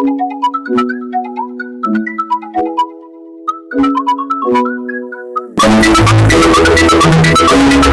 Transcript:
Thank you.